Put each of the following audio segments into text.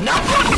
Not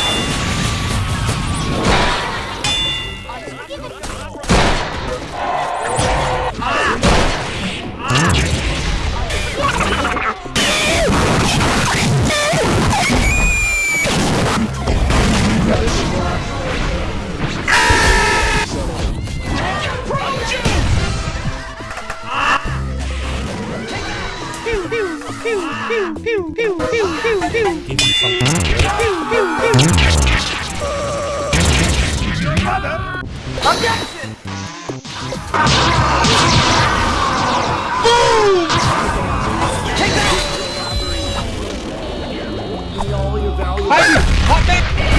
Objection! Boom! Take that! Hot